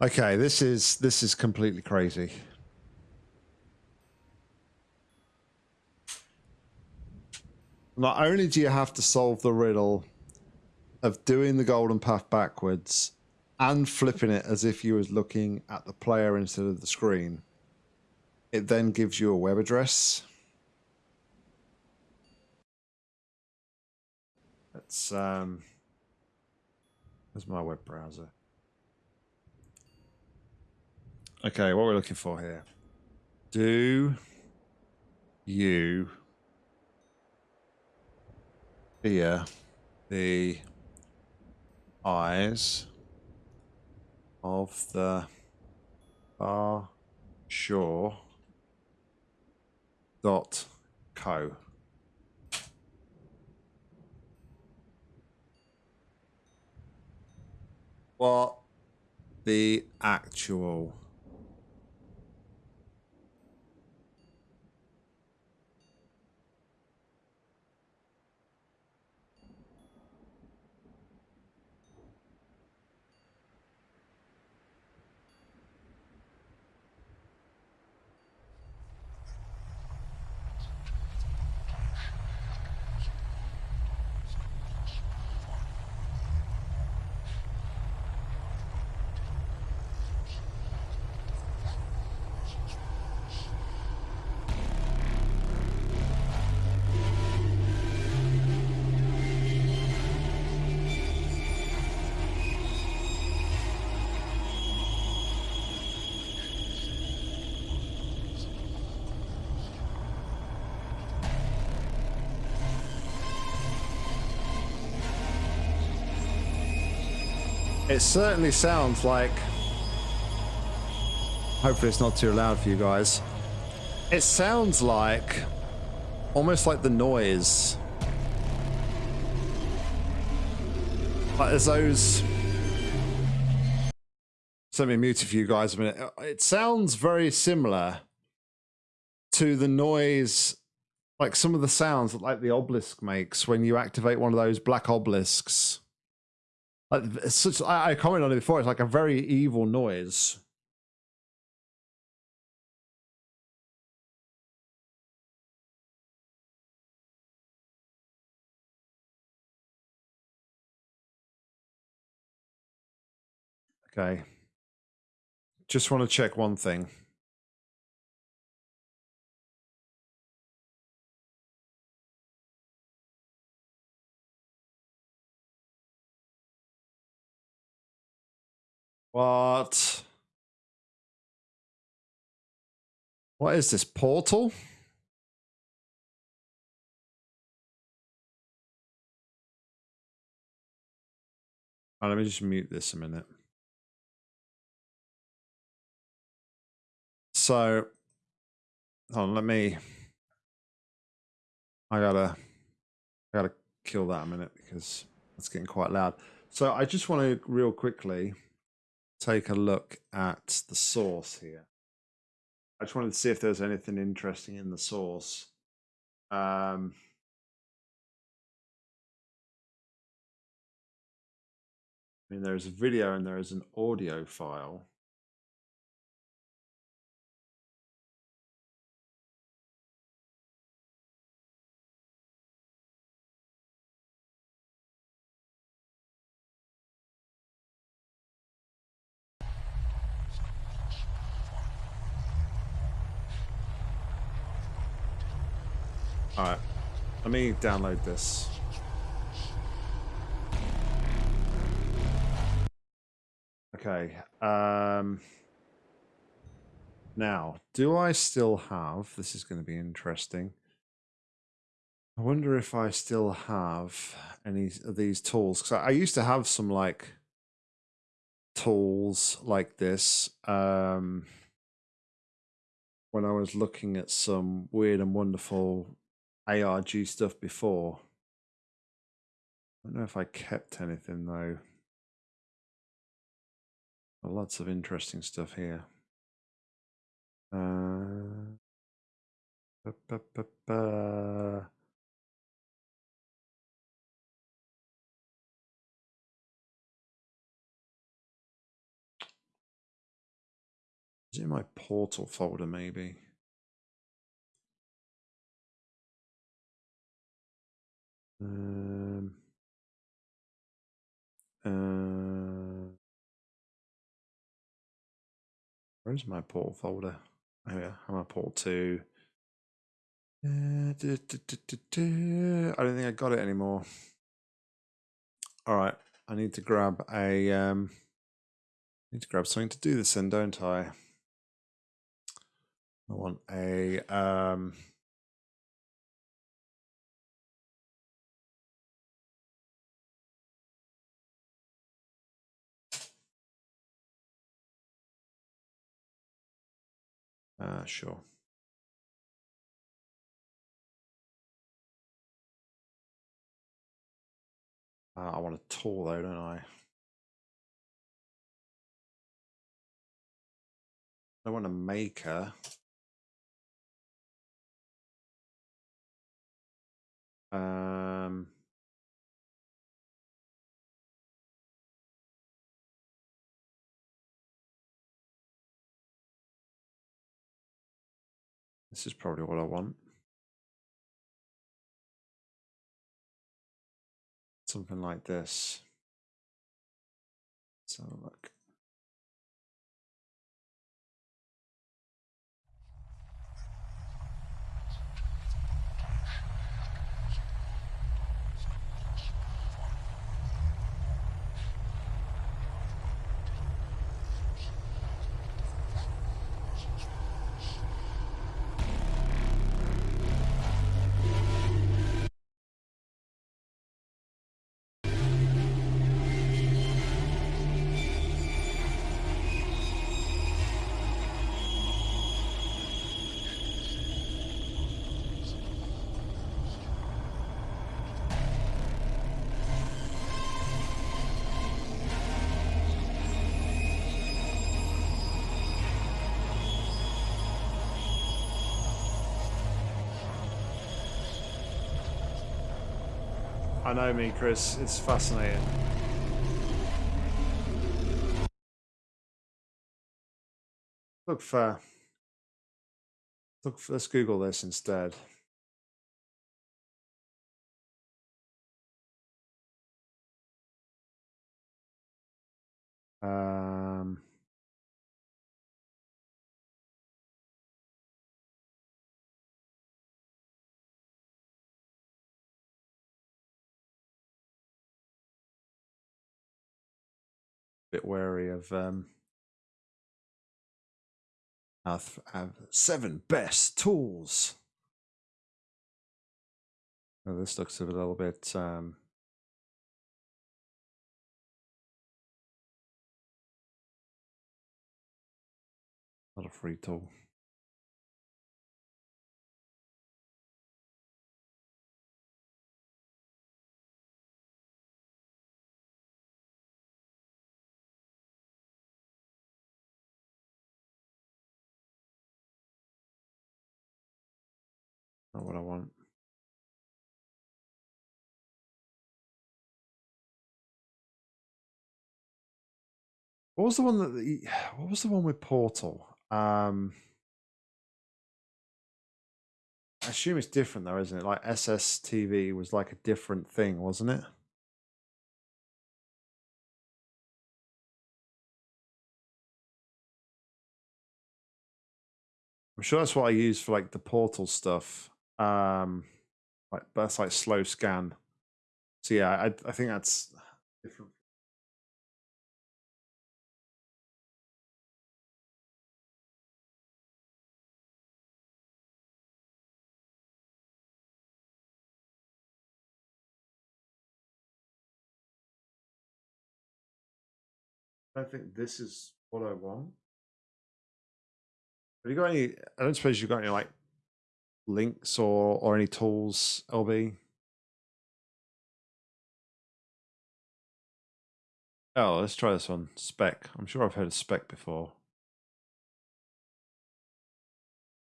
Okay, this is this is completely crazy. Not only do you have to solve the riddle of doing the golden path backwards and flipping it as if you was looking at the player instead of the screen, it then gives you a web address. Let's um Where's my web browser? Okay, what we're looking for here. Do you fear the eyes of the far shore dot co? What the actual It certainly sounds like. Hopefully, it's not too loud for you guys. It sounds like almost like the noise. Like there's those. Let me mute it for you guys a minute. It sounds very similar to the noise, like some of the sounds that like the obelisk makes when you activate one of those black obelisks. Such, I, I commented on it before. It's like a very evil noise. Okay. Just want to check one thing. What? What is this? Portal? Let me just mute this a minute. So, hold on, let me. I gotta, I gotta kill that a minute because it's getting quite loud. So I just want to real quickly take a look at the source here. I just wanted to see if there's anything interesting in the source. Um, I mean, there's a video and there is an audio file. Alright, let me download this. Okay, um, now, do I still have, this is going to be interesting. I wonder if I still have any of these tools. Because I, I used to have some like tools like this. Um, when I was looking at some weird and wonderful ARG stuff before. I don't know if I kept anything though. Lots of interesting stuff here. Uh, ba, ba, ba, Is it in my portal folder, maybe? Um, uh, where's my portal folder? Oh yeah, I'm at portal two. Uh. I don't think I got it anymore. All right, I need to grab a um, need to grab something to do this in, don't I? I want a um. Uh, sure. Uh, I want a tool though, don't I? I want a maker. Um, this is probably what I want. Something like this. Have look. I know me, Chris. It's fascinating. Look for. Look for. Let's Google this instead. Um. Bit wary of um. Have, have seven best tools. Oh, this looks a little bit um. Not a free tool. Not what I want. What was the one that the, what was the one with Portal? Um I assume it's different though, isn't it? Like SSTV was like a different thing, wasn't it? I'm sure that's what I use for like the portal stuff. Um like that's like slow scan. So yeah, I I think that's different. I think this is what I want. Have you got any? I don't suppose you've got any like links or or any tools, LB? Oh, let's try this one. Spec. I'm sure I've heard of spec before.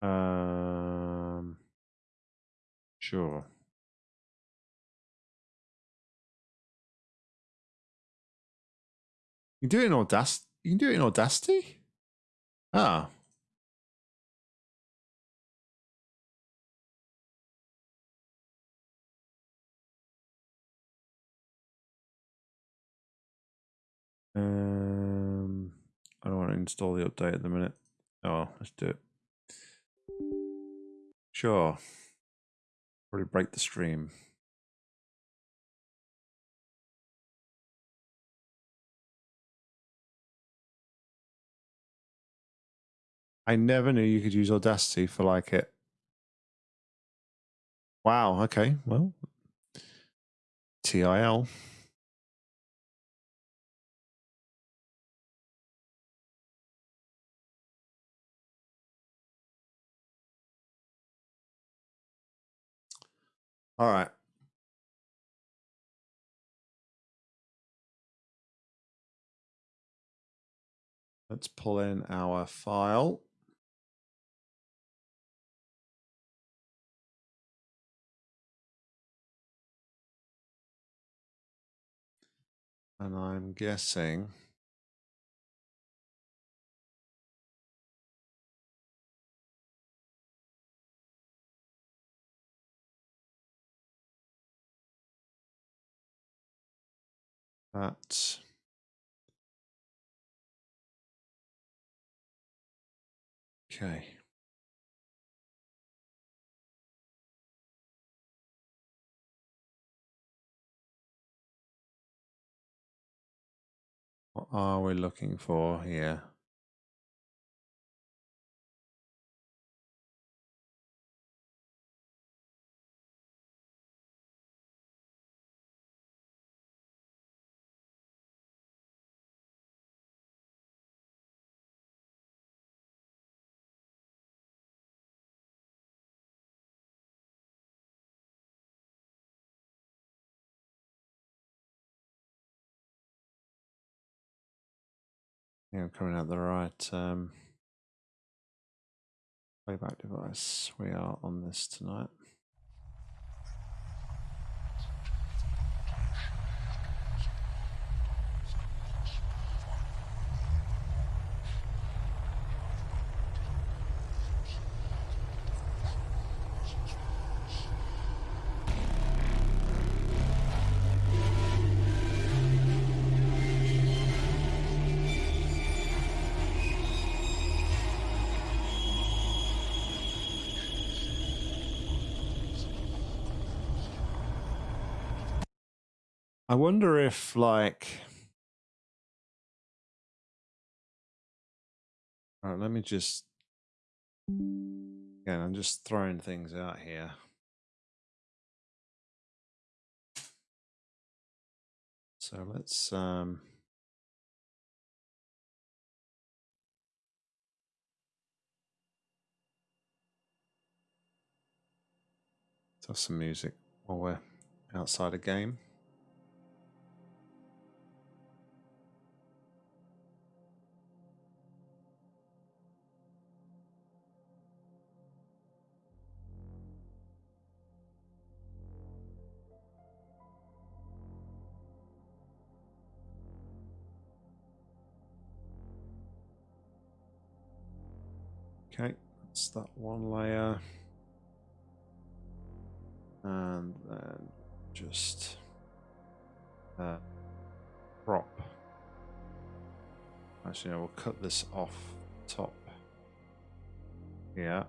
Um, sure. You can do it in Audacity. You can do it in Audacity. Ah. Um, I don't want to install the update at the minute. Oh, let's do it. Sure. Probably break the stream. I never knew you could use Audacity for like it. Wow. Okay. Well, TIL. All right. Let's pull in our file. And I'm guessing that okay. What are we looking for here? Yeah, I'm coming out the right um, playback device. We are on this tonight. I wonder if like all right, let me just again I'm just throwing things out here. So let's um let's have some music while we're outside a game. Okay, that's that one layer. And then just uh, crop. Actually, no, we'll cut this off top. Yeah.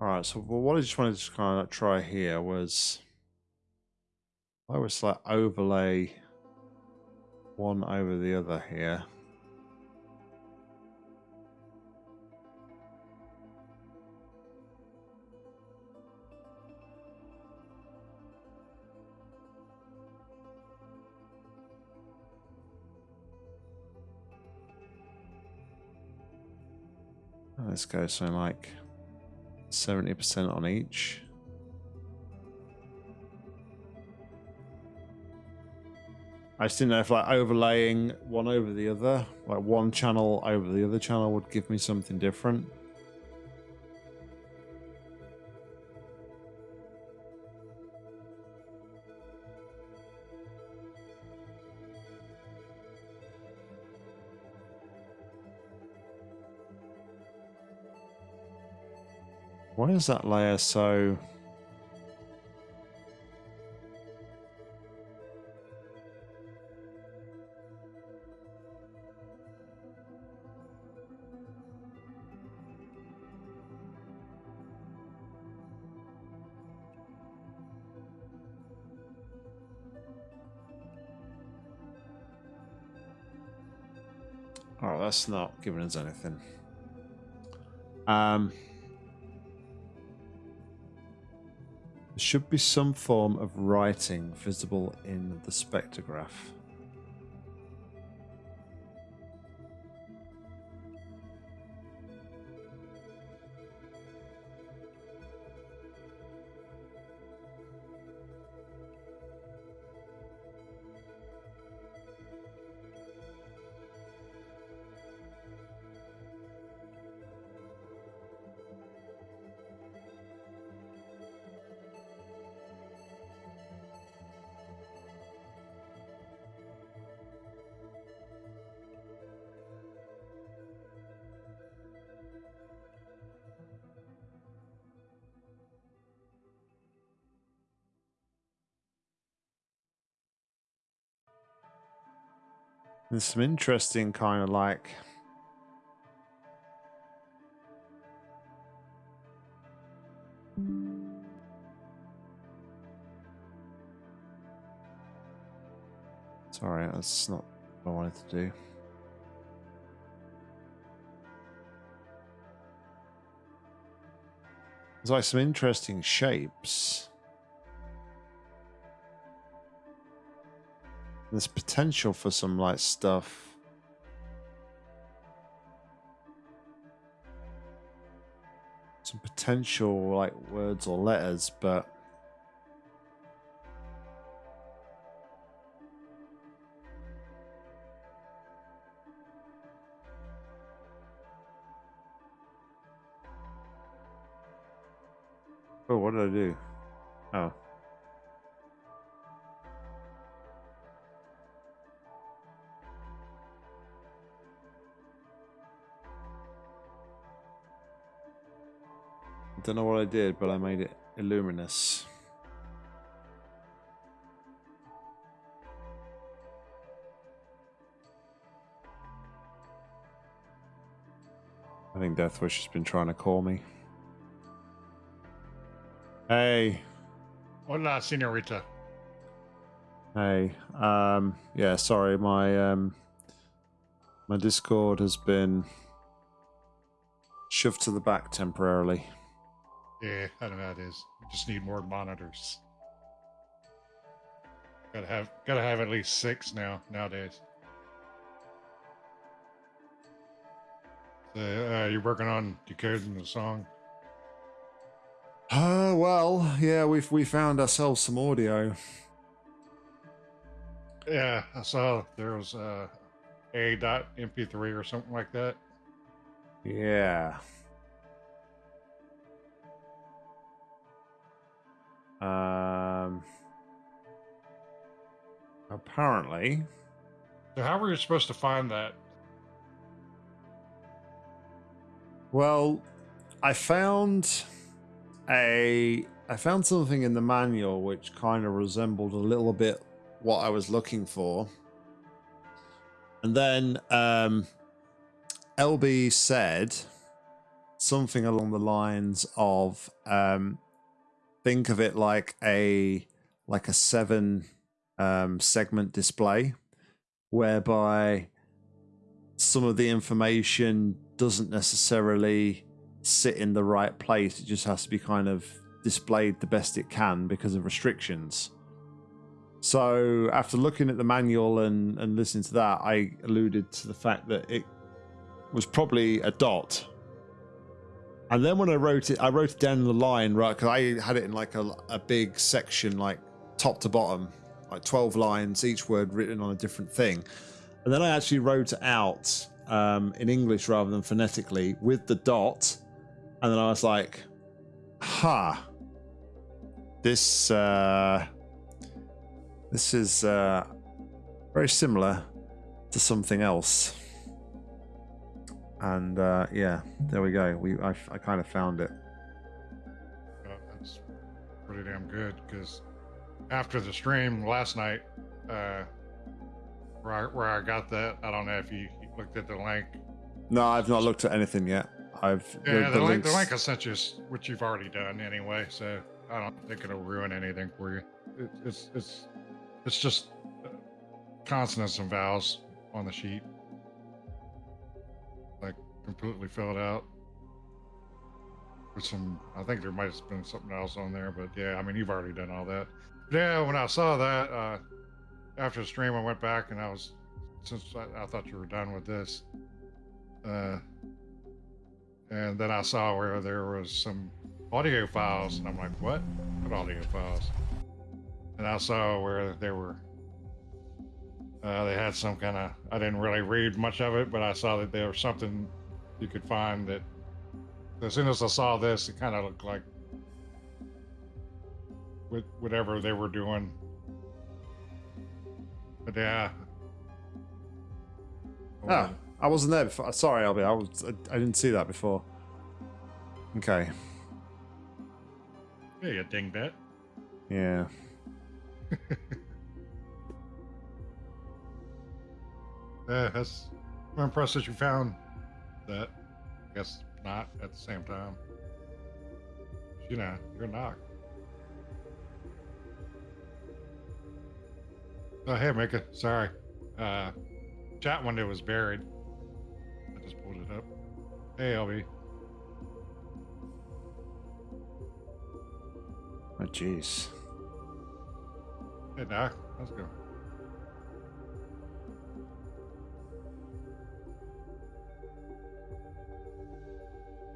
All right, so what I just wanted to kind of try here was I was like overlay one over the other here. Let's go so like 70% on each. I just didn't know if like overlaying one over the other, like one channel over the other channel would give me something different. Why is that layer so that's not giving us anything. Um, there should be some form of writing visible in the spectrograph. There's some interesting kind of like Sorry, that's not what I wanted to do. There's like some interesting shapes. There's potential for some like stuff. Some potential like words or letters, but Oh, what did I do? Oh. Don't know what I did, but I made it illuminous. I think Deathwish has been trying to call me. Hey. Hola, senorita. Hey. Um yeah, sorry, my um my Discord has been shoved to the back temporarily. Yeah, I don't know how it is. We just need more monitors. Gotta have gotta have at least six now nowadays. So, uh, you're working on decoding the song. Uh well, yeah, we've we found ourselves some audio. Yeah, I saw there was uh, a dot MP3 or something like that. Yeah. Um apparently So how were you supposed to find that? Well, I found a I found something in the manual which kind of resembled a little bit what I was looking for. And then um, LB said something along the lines of um, think of it like a like a seven um, segment display whereby some of the information doesn't necessarily sit in the right place. It just has to be kind of displayed the best it can because of restrictions. So after looking at the manual and, and listening to that, I alluded to the fact that it was probably a dot. And then when I wrote it, I wrote it down in the line, right? Because I had it in like a, a big section, like top to bottom, like 12 lines, each word written on a different thing. And then I actually wrote it out um, in English rather than phonetically with the dot. And then I was like, ha, huh, this, uh, this is uh, very similar to something else. And uh, yeah, there we go. We I, I kind of found it. That's pretty damn good because after the stream last night, uh, where I, where I got that, I don't know if you, you looked at the link. No, I've not looked at anything yet. I've Yeah, the, link, the link I sent you what you've already done anyway, so I don't think it'll ruin anything for you. It, it's it's it's just uh, consonants and vowels on the sheet, completely filled out with some. I think there might have been something else on there, but yeah, I mean you've already done all that. Yeah, when I saw that uh, after the stream, I went back and I was since I, I thought you were done with this. Uh, and then I saw where there was some audio files, and I'm like, "What? What audio files?" And I saw where they were. Uh, they had some kind of. I didn't really read much of it, but I saw that there was something you could find that. As soon as I saw this, it kind of looked like with whatever they were doing. But yeah. Oh, I wasn't there before. Sorry, LB. I was. I, I didn't see that before. Okay. Yeah, you dingbat. Yeah. Yeah, that's. I'm impressed that you found that. I guess not at the same time. You know, you're not. Oh, hey, Mika. Sorry. Uh, chat window was buried. I just pulled it up. Hey, LB. Oh, jeez. Hey, Doc. Let's go.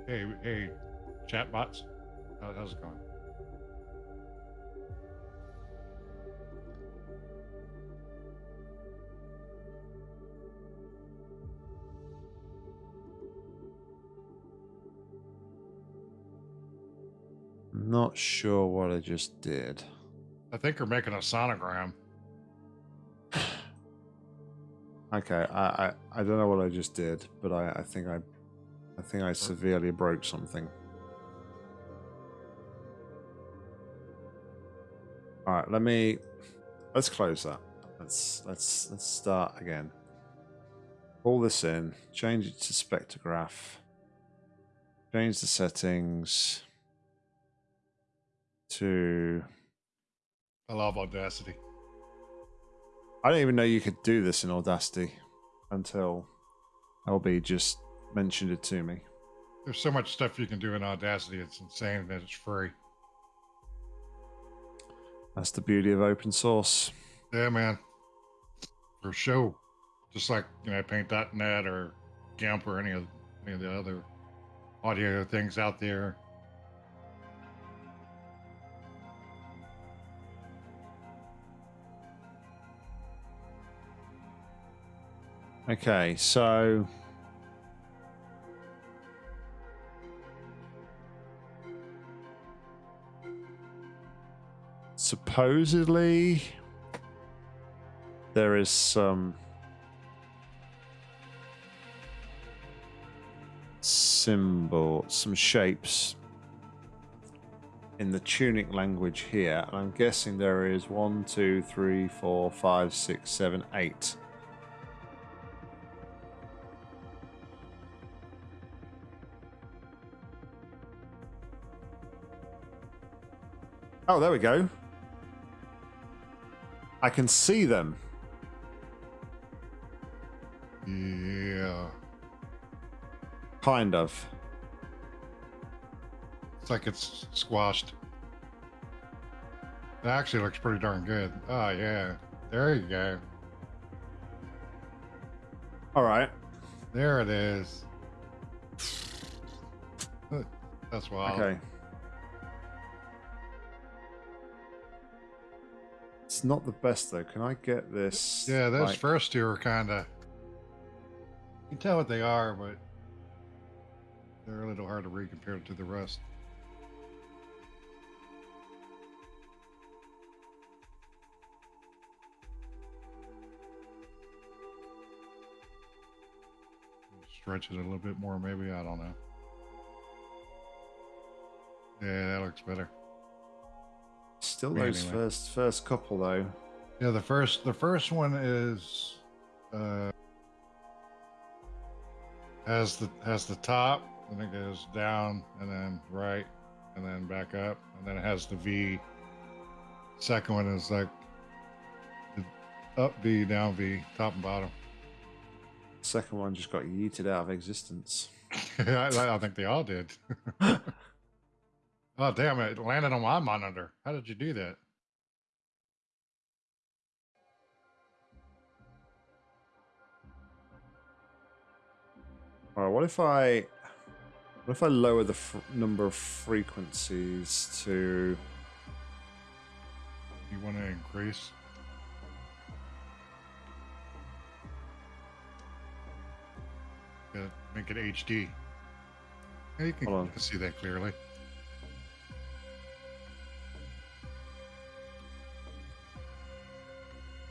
Hey, hey, chatbots. How, how's it going? Not sure what I just did. I think we're making a sonogram. Okay, I, I, I don't know what I just did, but I, I think I I think I severely broke something. All right, let me let's close that. Let's let's let's start again. Pull this in, change it to spectrograph. Change the settings to I love Audacity. I don't even know you could do this in Audacity until LB just mentioned it to me. There's so much stuff you can do in Audacity. It's insane that it's free. That's the beauty of open source. Yeah, man. For sure. Just like, you know, paint.net or GIMP or any of any of the other audio things out there. Okay, so supposedly there is some symbol, some shapes in the tunic language here, and I'm guessing there is one, two, three, four, five, six, seven, eight. Oh, there we go. I can see them. Yeah. Kind of. It's like it's squashed. It actually looks pretty darn good. Oh, yeah. There you go. All right. There it is. That's wild. Okay. It's not the best though. Can I get this? Yeah, those like- first two are kind of. You can tell what they are, but they're a little hard to read compared to the rest. Stretch it a little bit more, maybe. I don't know. Yeah, that looks better. Still those anyway. first first couple though. Yeah, the first the first one is uh has the has the top and it goes down and then right and then back up and then it has the V. Second one is like the up V, down V, top and bottom. Second one just got yeeted out of existence. I, I think they all did. oh damn it! Landed on my monitor. How did you do that? All right, what if I what if I lower the fr- number of frequencies to You want to increase? Yeah, make it HD. Yeah, you can, you can see that clearly.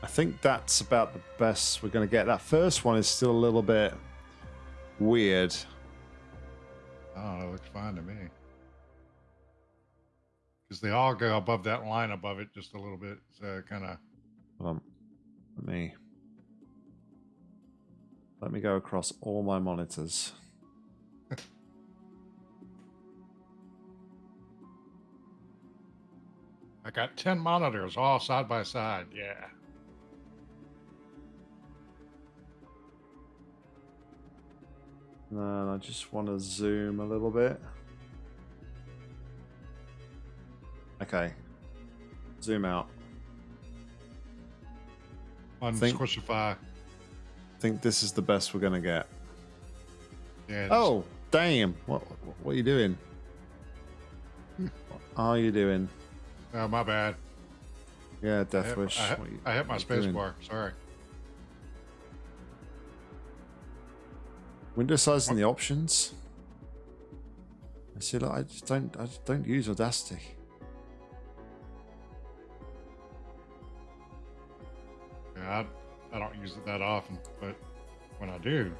I think that's about the best we're going to get. That first one is still a little bit weird. Oh, it looks fine to me. Because they all go above that line above it just a little bit. So kind of. Hold on. Let me let me go across all my monitors. I got 10 monitors all side by side. Yeah. And I just want to zoom a little bit. Okay. Zoom out. On Think- Squishify. I think this is the best we're going to get. Yeah. Oh, damn. What what are you doing? what are you doing? oh, my bad. Yeah, I Death hit, Wish. I hit- I hit my space doing? bar. Sorry. Window size and the options. I see. Like, I just don't. I just don't use Audacity. Yeah, I, I don't use it that often, but when I do,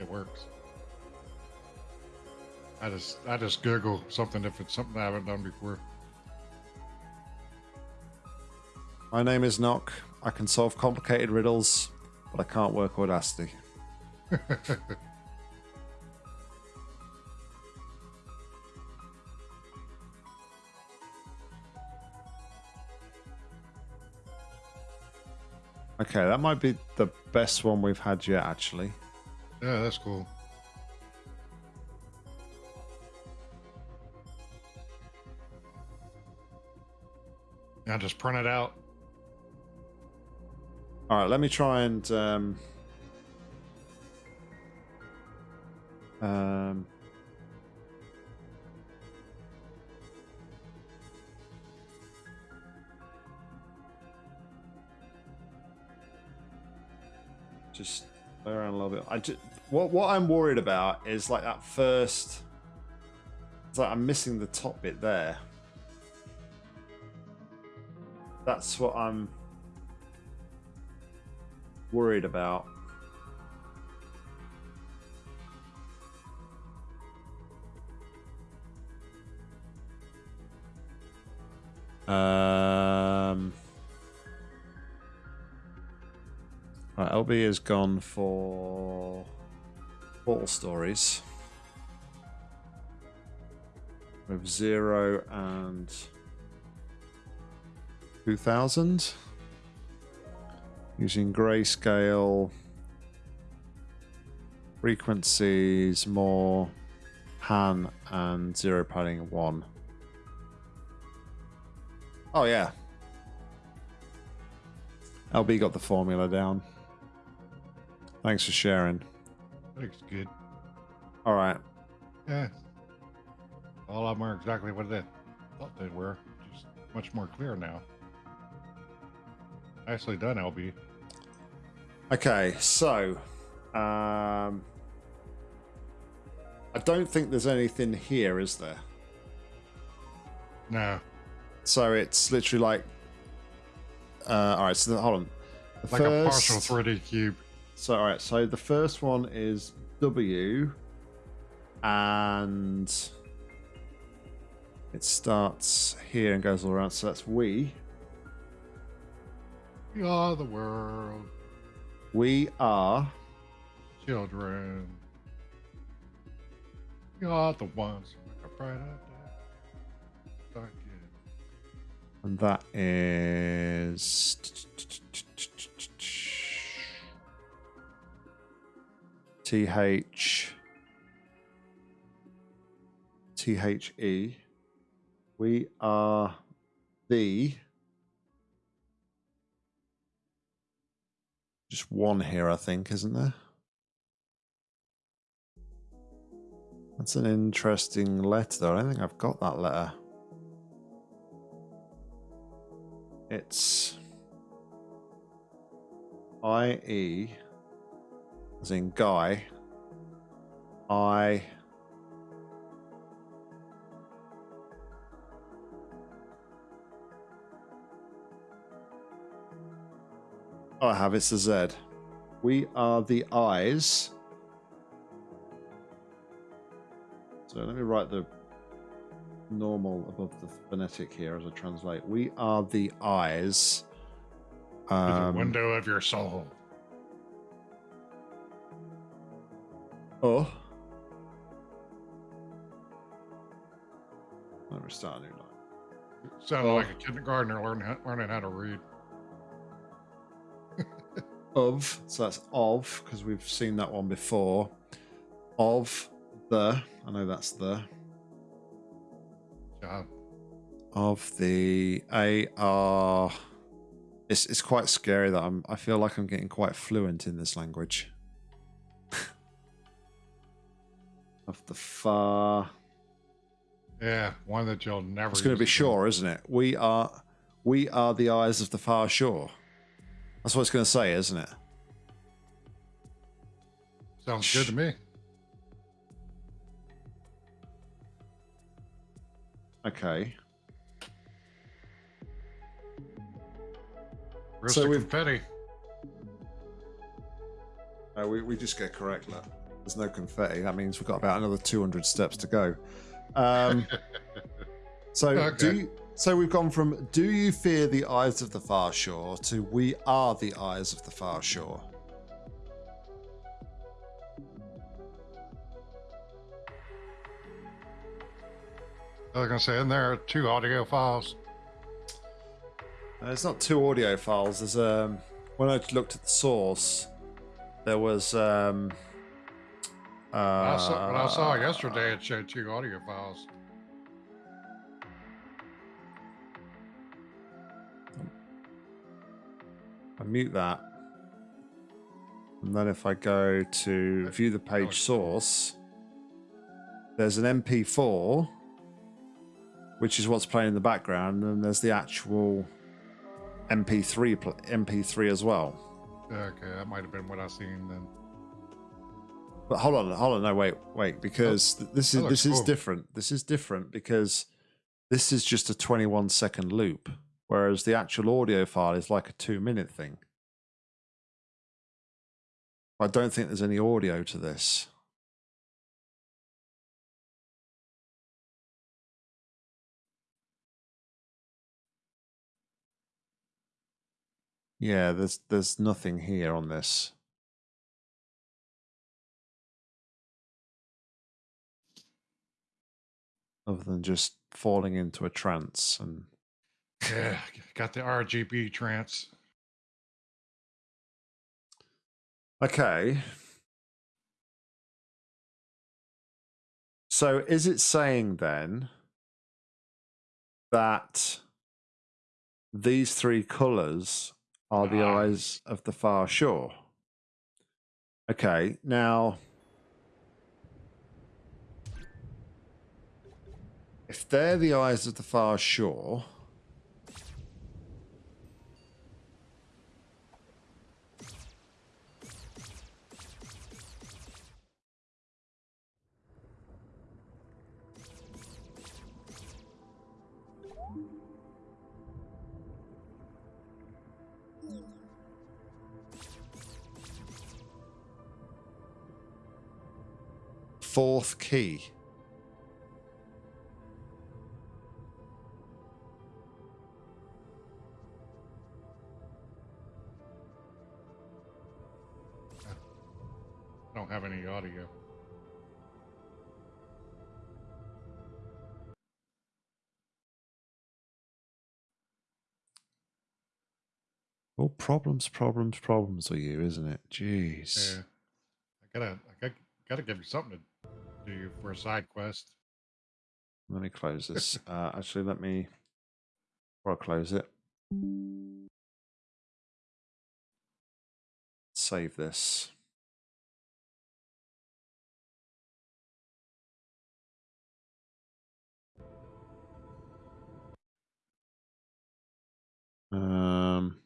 it works. I just I just Google something if it's something I haven't done before. My name is Nock. I can solve complicated riddles, but I can't work Audacity. Okay, that might be the best one we've had yet, actually. Yeah, that's cool. Yeah, just print it out. All right, let me try and um, um, just play around a little bit. I just, what what I'm worried about is like that first. It's like I'm missing the top bit there. That's what I'm worried about. Um, right, LB has gone for Portal Stories with zero and two thousand using grayscale frequencies more pan and zero padding one. Oh yeah. LB got the formula down. Thanks for sharing. Looks good. All right. Yeah. All of them are exactly what they thought they were. Just much more clear now. Nicely done, LB. Okay, so um I don't think there's anything here, is there? No. So it's literally like uh all right, so the, hold on. The Like a partial 3D cube. So all right, so the first one is W, and It starts here and goes all around. So that's we. We are the world, We are. children. We are the ones who make a brighter day. And that is. TH. THE. We are the. Just one here, I think, isn't there? That's an interesting letter, though. I don't think I've got that letter. It's IE, as in guy. I. Oh, I have it's a Z. We are the eyes. So let me write the normal above the phonetic here as I translate. We are the eyes. to the Um, window of your soul. oh. Let me start a new line. Sounded Oh. like a kindergartner learning how, learning how to read. Of, so that's of, because we've seen that one before. Of the, I know that's the, God, of the AR. Uh, it's, it's quite scary that I'm, I feel like I'm getting quite fluent in this language. of the far. yeah, one that you'll never. It's going to be shore, isn't it? We are, we are the eyes of the far shore. That's what it's going to say, isn't it? Sounds good to me. Okay. Where's So we've- confetti? Uh, we, we just get correct that there's no confetti. That means we've got about another 200 steps to go. Um, so Okay. do you, so we've gone from "Do you fear the eyes of the far shore" to "We are the eyes of the far shore." I was gonna say, in there are two audio files. Uh, it's not two audio files. There's um when I looked at the source, there was um. Uh, I saw, when I saw yesterday, it showed two audio files. I mute that. And then if I go to view the page source, there's an MP4, which is what's playing in the background, and there's the actual MP3 pl- MP3 as well. Okay, that might have been what I seen then. But hold on, hold on, no, wait, wait, because th- this is this is different. This is different because this is just a 21 second loop, whereas the actual audio file is like a two minute thing. I don't think there's any audio to this. Yeah, there's there's nothing here on this. other than just falling into a trance and Yeah, got the RGB trance. okay so is it saying then that these three colors are the Ah. eyes of the far shore okay now if they're the eyes of the far shore fourth key. I don't have any audio. Well, problems, problems, problems are you, isn't it? Jeez. Yeah. I gotta, I gotta, gotta give you something to do for a side quest. Let me close this. uh, actually, let me. Before I close it, save this. Um.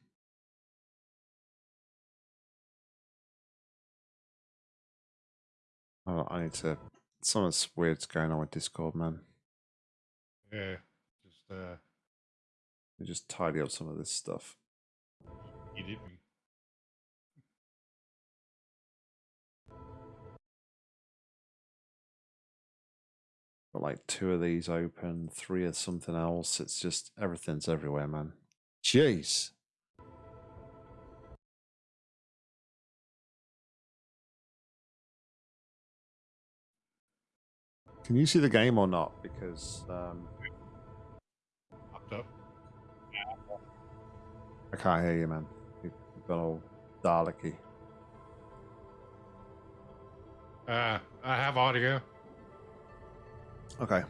Oh, I need to. Something's weird's going on with Discord, man. Yeah. Just uh, me just tidy up some of this stuff. eat it. and- Got like two of these open, three of something else. It's just everything's everywhere, man. Jeez. Can you see the game or not? Because um, Popped up. I can't hear you, man. You- You've gone all Daleki. Uh, I have audio. Okay.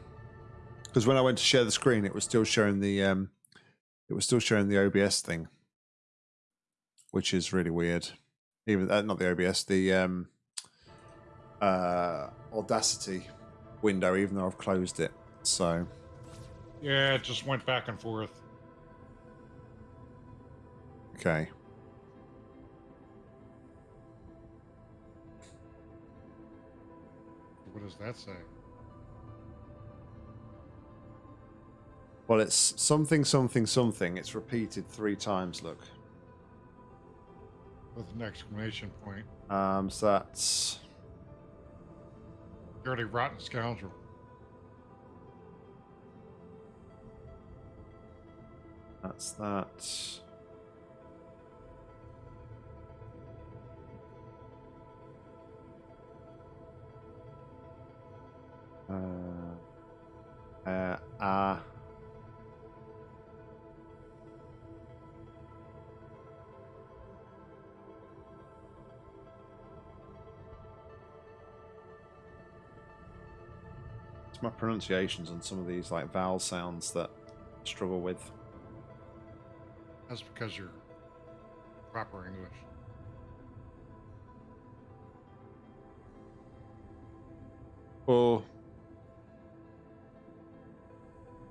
Because when I went to share the screen, it was still showing the um, it was still showing the OBS thing, which is really weird. Even uh, not the OBS, the um, uh, Audacity window, even though I've closed it. So Yeah, it just went back and forth. okay. What does that say? Well, it's something, something, something. It's repeated three times. Look. With an exclamation point. Um, so that's Dirty rotten scoundrel. that's that. Uh, uh, ah. It's my pronunciations on some of these like vowel sounds that I struggle with. That's because you're proper English. Or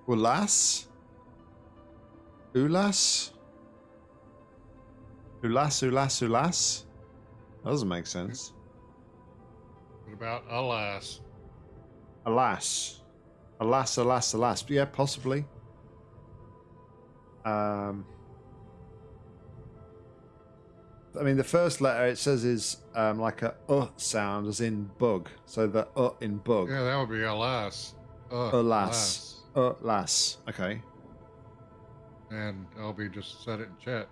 Ulas? Ulas? Ulas, ulas, ulas? That doesn't make sense. What about alas? Alas. Alas, alas, alas. But Yeah, possibly. Um, I mean, the first letter it says is um, like a uh sound, as in bug. So the uh in bug. Yeah, that would be alas. Uh, Alas. Uh, las. Okay. And LB just said it in chat.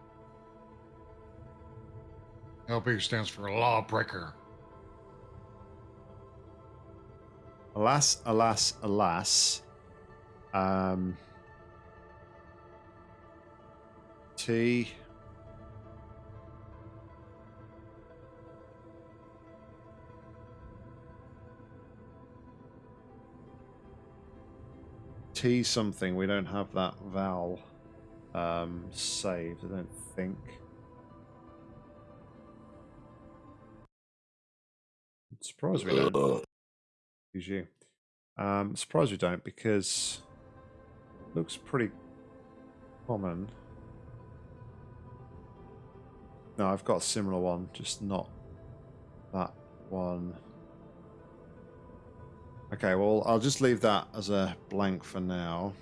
LB stands for lawbreaker. Alas, alas, alas. Um, T. T something. We don't have that vowel um, saved. I don't think. Surprised we don't. Excuse you. Um, surprised we don't because looks pretty common. No, I've got a similar one, just not that one. Okay, well, I'll just leave that as a blank for now.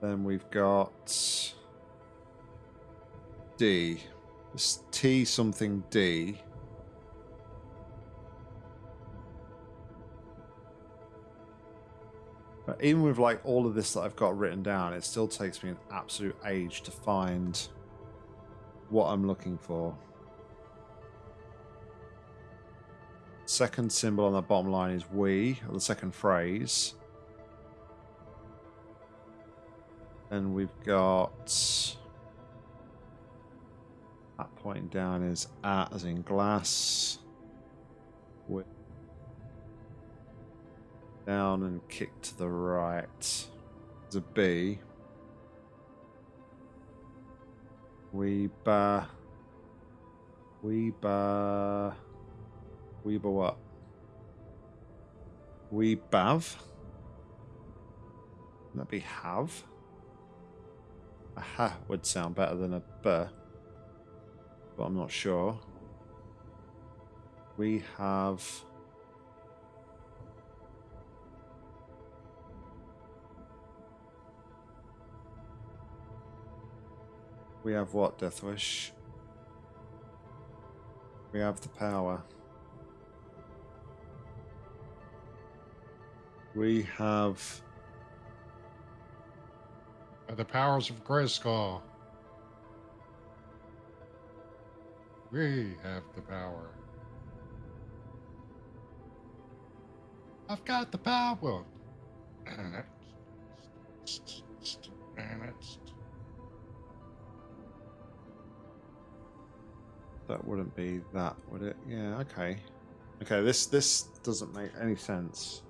Then we've got D. It's T something D. even with like all of this that I've got written down, it still takes me an absolute age to find what I'm looking for. second symbol on the bottom line is we, or the second phrase. And we've got that pointing down is at as in glass. Down and kick to the right. There's a B. Weeba. Weeba. Weeba what? Weebav? Wouldn't that be have? A ha would sound better than a b, but I'm not sure. We have. We have what, Deathwish? We have the power. We have. By the powers of Grayskull. We have the power. I've got the power. That wouldn't be that, would it? Yeah, okay. Okay, this this doesn't make any sense.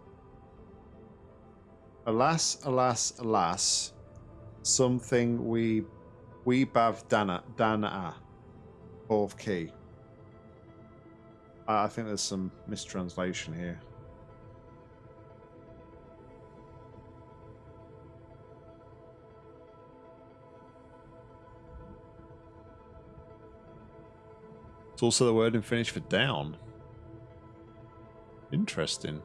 Alas, alas, alas. Something we we bav dana dana fourth key. I I think there's some mistranslation here. It's also the word in Finnish for down. Interesting.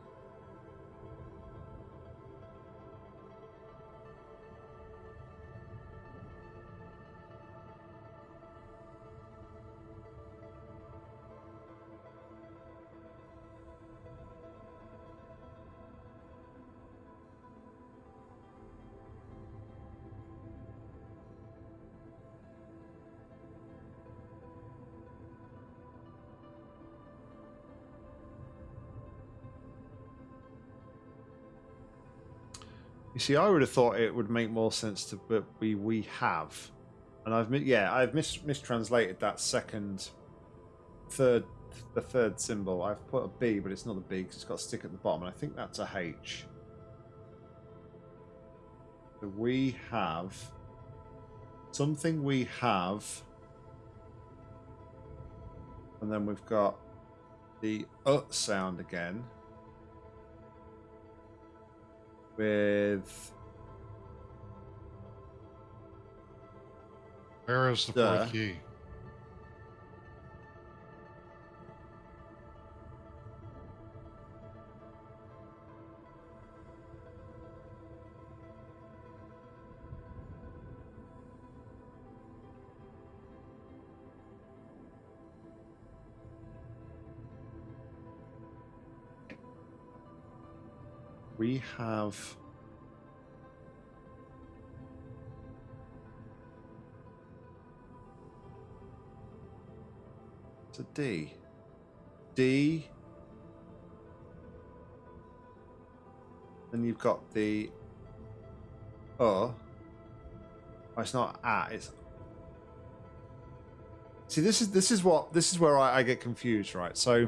See, I would have thought it would make more sense to but we we have, and I've yeah I've mis- mistranslated that second, third the third symbol. I've put a B, but it's not a B because it's got a stick at the bottom, and I think that's a H. So we have something we have, and then we've got the uh sound again with Where is the Duh. fourth key? We have it's a D. D. Then you've got the uh. Oh, it's not at. It's see. This is this is what this is where I, I get confused, right? So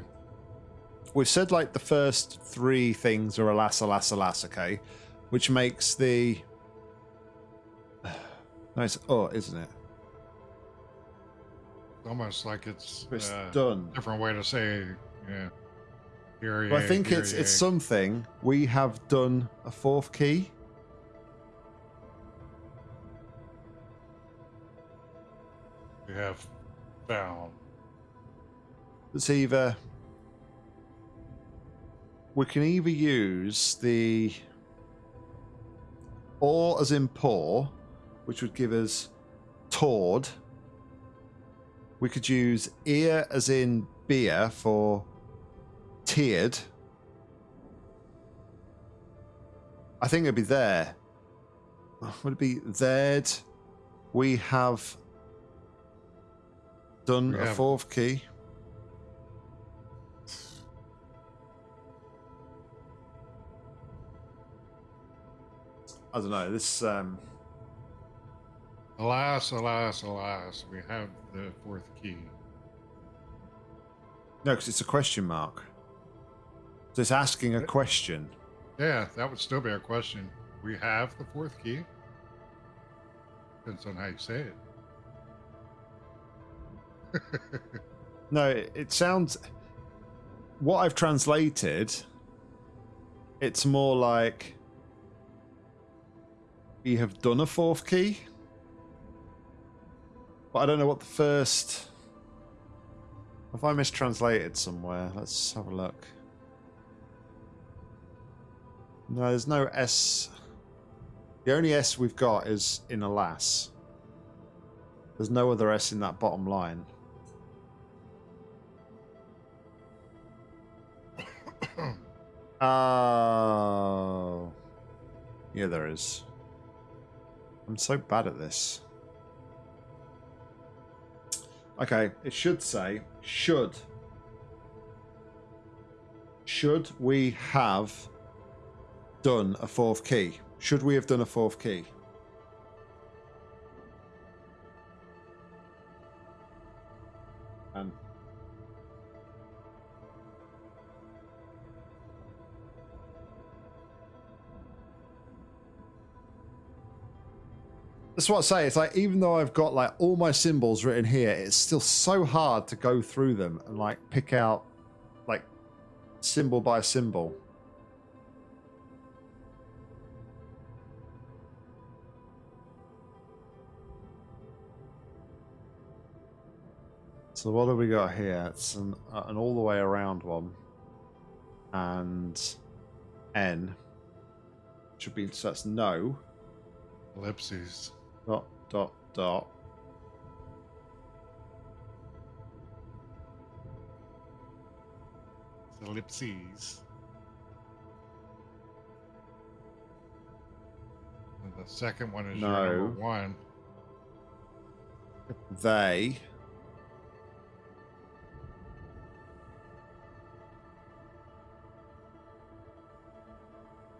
we've said like the first three things are alas, alas, alas, okay, which makes the no, it's oh, isn't it? Almost like it's It's uh, done. different way to say, yeah. Here, But I think it's it's something we have done a fourth key. We have found. It's either we can either use the or as in poor, which would give us tord. We could use ear as in beer for tiered. I think it'd be there. Would it be there'd? We have done We a have- fourth key. I don't know. This um, Alas, alas, alas, we have the fourth key. no, because it's a question mark. So it's asking a question. Yeah, that would still be a question. We have the fourth key. Depends on how you say it. No, it, it sounds. What I've translated, it's more like we have done a fourth key. But I don't know what the first. Have I mistranslated somewhere? Let's have a look. No, there's no S. The only S we've got is in alas. There's no other S in that bottom line. Oh. Yeah, there is. I'm so bad at this. Okay, it should say, should. Should we have done a fourth key? Should we have done a fourth key? That's what I say. It's like even though I've got like all my symbols written here, it's still so hard to go through them and like pick out like symbol by symbol. So what have we got here? It's an, uh, an all the way around one, and N should be so that's no Ellipses. Dot dot dot ellipses. And the second one is your No. number one. they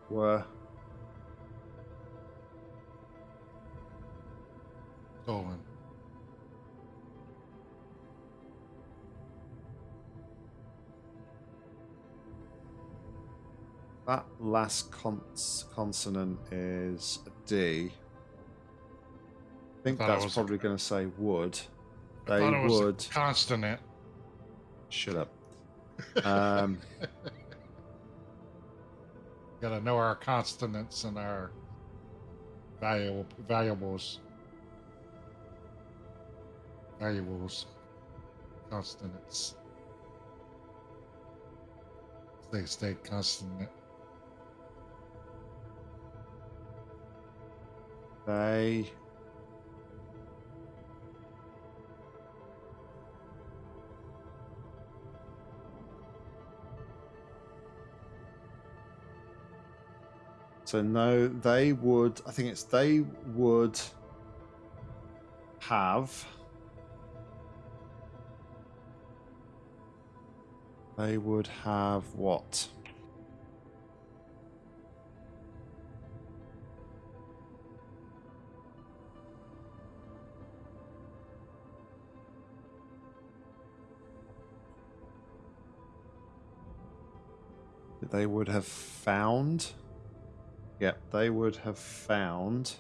were Stolen. that last cons- consonant is a D. I think it that's probably going to say would. I They thought it was a would. consonant. Shut up. Um, Gotta know our consonants and our valuable valuables. Valuables. Consonants. They stay consonant. they So no, they would. I think it's they would have. They would have what? They would have found. Yep, they would have found.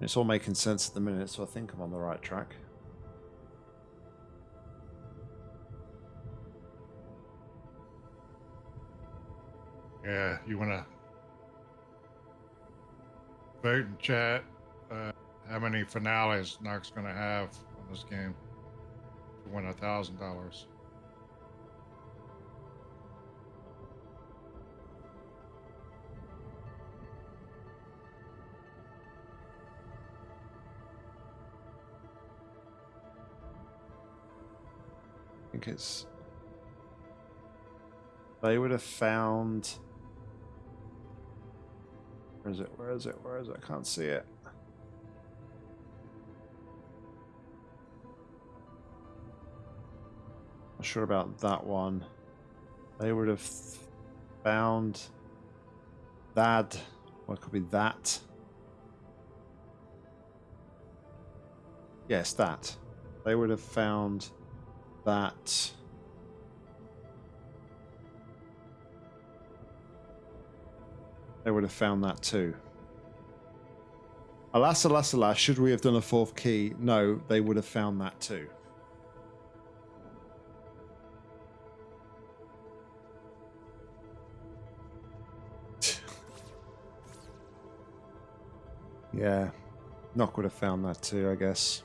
It's all making sense at the minute, so I think I'm on the right track. Yeah, you wanna vote and chat uh, how many finales Knox gonna have on this game to win a thousand dollars. I think it's. They would have found. Where is it? Where is it? Where is it? I can't see it. Not sure about that one. They would have found that it could be that. Yes, that. They would have found that. They would have found that too. Alas, alas, alas, should we have done a fourth key? No, they would have found that too. yeah, Knock would have found that too, I guess.